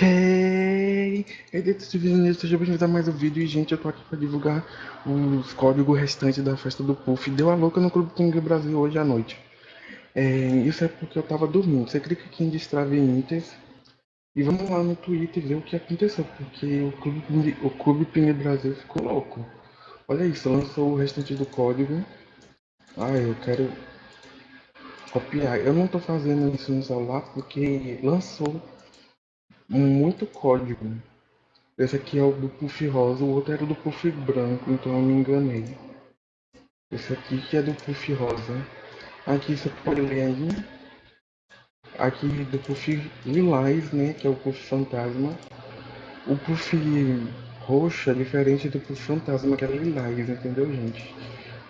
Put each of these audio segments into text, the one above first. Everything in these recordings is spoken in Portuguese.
Hey! Hey, detetives nisso, seja bem-vindo a mais um vídeo. E, gente, eu tô aqui pra divulgar os códigos restantes da festa do Puff. Deu a louca no Clube King Brasil hoje à noite. É, isso é porque eu tava dormindo. Você clica aqui em Destrave Inters e vamos lá no Twitter ver o que aconteceu. Porque o Clube, o Clube Ping Brasil ficou louco. Olha isso, lançou o restante do código. Ah, eu quero copiar. Eu não tô fazendo isso no celular porque lançou muito código. Esse aqui é o do puff rosa, o outro era do puff branco, então eu me enganei. Esse aqui que é do puff rosa. Aqui você pode ler aí. Aqui do puff lilás, né, que é o puff fantasma. O puff roxo é diferente do puff fantasma, que é lilás, entendeu, gente?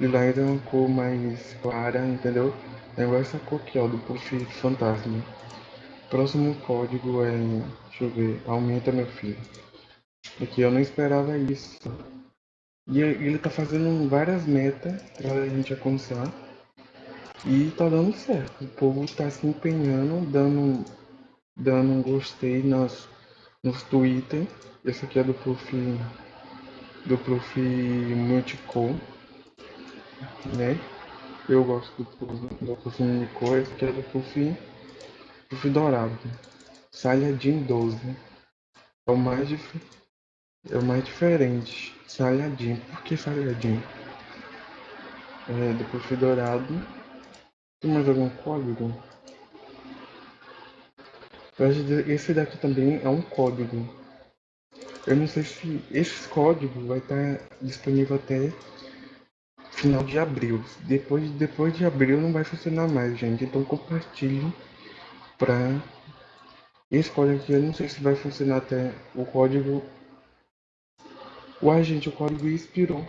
Lilás é uma cor mais clara, entendeu? É essa cor aqui, ó, do puff fantasma. Próximo código é. Deixa eu ver. Aumenta meu filho. Aqui eu não esperava isso. E ele tá fazendo várias metas pra gente alcançar. E tá dando certo. O povo tá se empenhando, dando, dando um gostei nas, nos Twitter. Esse aqui é do Prof. Do Prof. Multicom. Né? Eu gosto do, do Prof. Multicom. Esse aqui é do Prof. Puff dourado. Saiyajin 12. É o mais dif... é o mais diferente. Saiyajin. Por que Saiyajin? É, do Puff dourado. Tem mais algum código? Esse daqui também é um código. Eu não sei se esse código vai estar disponível até final de abril. Depois, depois de abril não vai funcionar mais, gente. Então compartilhe para esse código aqui eu não sei se vai funcionar até o código. Uai gente, o código expirou.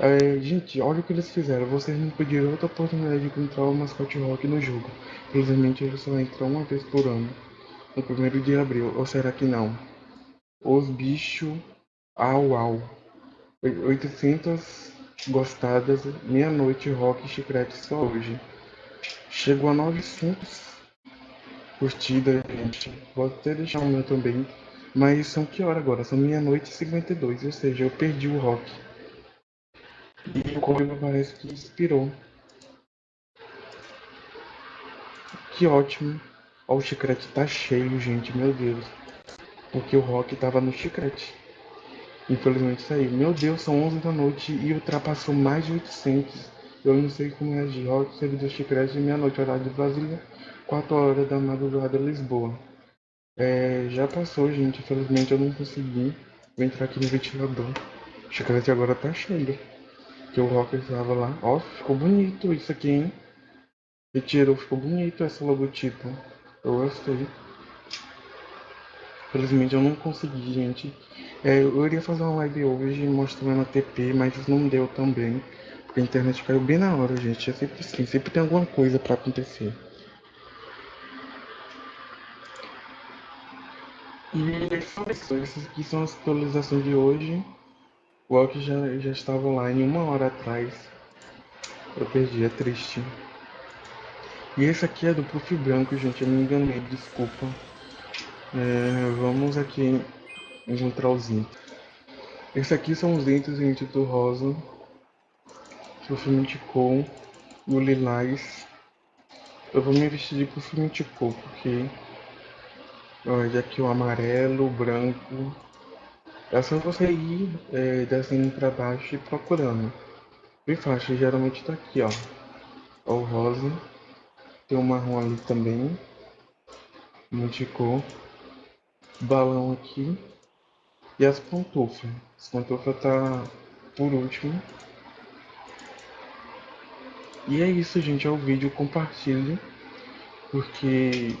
É, Gente, olha o que eles fizeram. Vocês não pediram outra oportunidade de encontrar o mascote rock no jogo. Infelizmente ele só entra uma vez por ano No primeiro de abril, ou será que não? Os bichos Au au. 800 gostadas Meia-noite rock chiclete só hoje Chegou a 900 curtidas, gente. Vou até deixar o meu também. Mas são que hora agora? São meia-noite e 52, ou seja, eu perdi o rock. E o código parece que inspirou. Que ótimo. Ó, o chiclete tá cheio, gente, meu Deus. Porque o rock tava no chiclete. Infelizmente saiu. Meu Deus, são 11 da noite e ultrapassou mais de 800. Eu não sei como reagir. Rock, servidor chiclete, meia-noite, horário de Brasília, 4 horas da madrugada, Lisboa. É, já passou, gente. Infelizmente eu não consegui. Vou entrar aqui no ventilador. O chiclete agora tá cheio. Que o Rock estava lá. Ó, ficou bonito isso aqui, hein? Retirou, ficou bonito esse logotipo. Eu gostei. Infelizmente eu não consegui, gente. É, eu iria fazer uma live hoje mostrando a TP, mas não deu também. A internet caiu bem na hora, gente. É sempre assim, sempre tem alguma coisa para acontecer. E são essas aqui são as atualizações de hoje. O Walk já, já estava online uma hora atrás. Eu perdi, é triste. E esse aqui é do Puff Branco, gente. Eu me enganei, desculpa. É, vamos aqui encontrar os itens. Esse aqui são os itens, gente, do rosa com o lilás. Eu vou me vestir de Pufimenticou, porque olha aqui o amarelo, o branco. É só você ir é, descendo para baixo e procurando. Bem fácil, geralmente tá aqui, ó. O rosa. Tem o marrom ali também. Multicor. Balão aqui. E as pantufas. As pantufas tá por último. E é isso, gente. É o vídeo. Compartilhe. Porque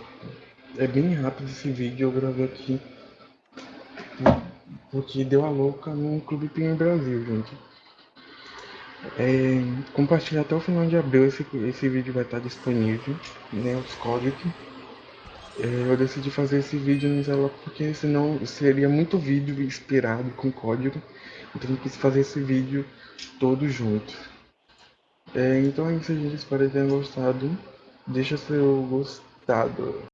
é bem rápido esse vídeo. Eu gravei aqui. Porque deu a louca no Clube Pinho Brasil, gente. É, compartilhe até o final de abril. Esse, esse vídeo vai estar disponível. Né, os códigos. É, eu decidi fazer esse vídeo no celular porque senão seria muito vídeo inspirado com código. Então eu quis fazer esse vídeo todo junto. É, então é isso, gente. Gostado. Deixa seu gostado.